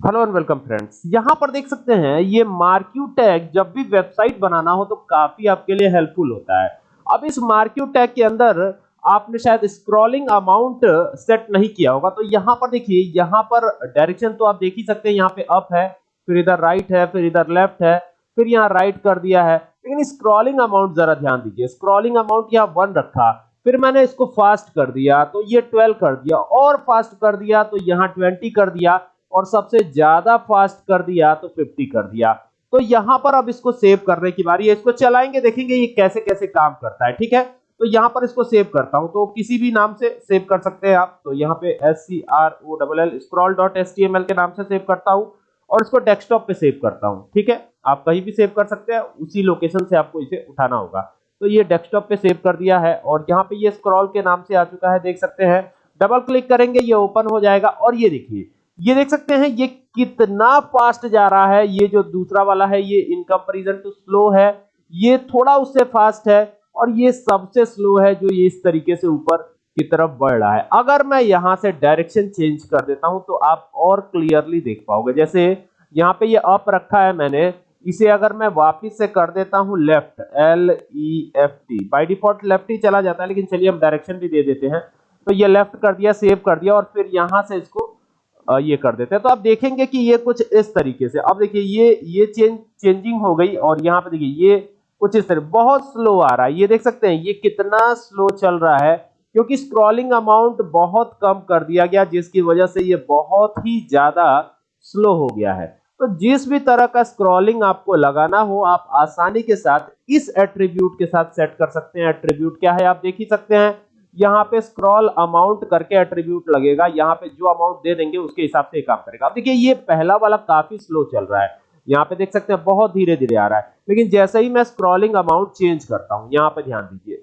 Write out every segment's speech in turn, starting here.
Hello and welcome friends यहाँ पर देख सकते हैं, ये मार्क्यू टैग जब भी वेबसाइट बनाना हो तो काफ़ी आपके लिए हेल्पफुल होता है। अब इस मार्क्यू टैग के अंदर आपने शायद स्क्रॉलिंग अमाउंट सेट नहीं किया होगा तो यहाँ पर देखिए, यहाँ पर डायरेक्शन तो आप देख ही सकते हैं, यहाँ पे अप है, फिर इधर राइट है, फिर इधर लेफ़्ट है, फिर यहाँ राइट कर दिया है। लेकिन स्क्रॉलिंग अमाउंट जरा ध्यान दीजिए स्क्रॉलिंग अमाउंट यहाँ वन रखा, फिर मैंने इसको फास्ट कर दिया तो ये 12 कर दिया, और फास्ट कर दिया तो यहाँ 20 कर दिया और सबसे ज़्यादा फास्ट कर दिया तो 50 कर दिया। तो यहाँ पर अब इसको सेव करने की बारी है। इसको चलाएँगे, देखेंगे ये कैसे कैसे काम करता है, ठीक है? तो यहाँ पर इसको सेव करता हूँ। तो किसी भी नाम से सेव कर सकते हैं आप। तो यहाँ पे S C R O double L scroll dot S T M L के नाम से सेव करता हूँ और इसको डेस्कटॉप पे सेव करता हूँ, ठीक है? आप कहीं भी सेव कर सकते हैं, उसी लोकेशन से आपको इसे उठाना होगा। तो ये डेस्कटॉप पे सेव कर दिया है और यहाँ पे ये स्क्रॉल के नाम से आ चुका है, देख सकते हैं। डबल क्लिक करेंगे, ये ओपन हो जाएगा और ये देखिए ये देख सकते हैं, ये कितना फास्ट जा रहा है, ये जो दूसरा वाला है, ये इन कंपेरिजन टू स्लो है, ये थोड़ा उससे फास्ट है और ये सबसे स्लो है जो ये इस तरीके से ऊपर की तरफ़ बढ़ रहा है। अगर मैं यहाँ से डायरेक्शन चेंज कर देता हूँ तो आप और क्लियरली देख पाओगे। जैसे यहाँ पे ये अप रखा है मैंने, इसे अगर मैं वापस से कर देता हूँ left L E F T by default left ही चला जाता है, लेकिन चलिए हम डायरेक्शन भी दे देते हैं। तो ये लेफ़्ट कर दिया सेव कर दिया और फिर यहाँ से इसको ये कर देते हैं। तो आप देखेंगे कि ये कुछ इस तरीके से। अब देखिए, ये ये चेंज, चेंजिंग हो गई और यहाँ पे देखिए, ये कुछ इस तरह, बहुत स्लो आ रहा है। ये देख सकते हैं, ये कितना स्लो चल रहा है, क्योंकि स्क्रॉलिंग अमाउंट बहुत कम कर दिया गया, जिसकी वजह से ये बहुत ही ज़्यादा स्लो हो गया है। तो जिस भी तरह का स्क्रॉलिंग आपको लगाना हो, आप आसानी के साथ इस एट्रीब्यूट के साथ सेट कर सकते हैं। एट्रीब्यूट क्या है, आप देख ही सकते हैं। यहाँ पे स्क्रॉल अमाउंट करके एट्रीब्यूट लगेगा। यहाँ पे जो अमाउंट दे देंगे, उसके हिसाब से काम करेगा। अब देखिए, ये पहला वाला काफ़ी स्लो चल रहा है। यहाँ पे देख सकते हैं, बहुत धीरे धीरे आ रहा है। लेकिन जैसे ही मैं स्क्रॉलिंग अमाउंट चेंज करता हूँ, यहाँ पे ध्यान दीजिए।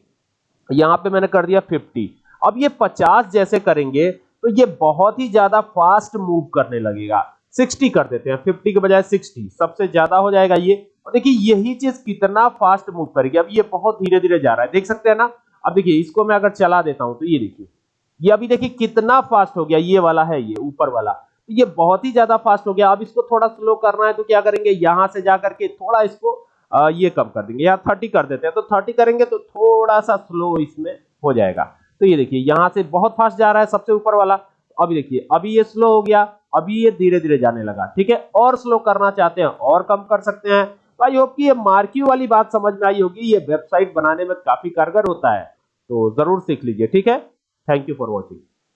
यहाँ पे मैंने कर दिया 50 अब ये 50 जैसे करेंगे तो ये बहुत ही ज़्यादा फास्ट मूव करने लगेगा। 60 कर देते हैं। 50 के बजाय 60 सबसे ज़्यादा हो जाएगा ये। और देखिए, यही चीज़ कितना फास्ट मूव करेगी। अब ये बहुत धीरे धीरे जा रहा है। देख सकते हैं ना अब देखिए, इसको मैं अगर चला देता हूँ तो ये देखिए, ये अभी देखिए कितना फास्ट हो गया, ये वाला है, ये ऊपर वाला। तो ये बहुत ही ज़्यादा फास्ट हो गया। अब इसको थोड़ा स्लो करना है तो क्या करेंगे, यहाँ से जाकर के थोड़ा इसको ये कम कर देंगे। यहाँ थर्टी कर देते हैं तो थर्टी करेंगे तो थोड़ा सा स्लो इसमें हो जाएगा। तो ये देखिए, यहाँ से बहुत फास्ट जा रहा है सबसे ऊपर वाला। अभी देखिए, अभी ये स्लो हो गया, अभी ये धीरे धीरे जाने लगा, ठीक है? और स्लो करना चाहते हैं, और कम कर सकते हैं। तो आई होप कि ये मार्क्यू वाली बात समझ में आई होगी, ये वेबसाइट बनाने में काफ़ी कारगर होता है। तो ज़रूर सीख लीजिए ठीक है? Thank you for watching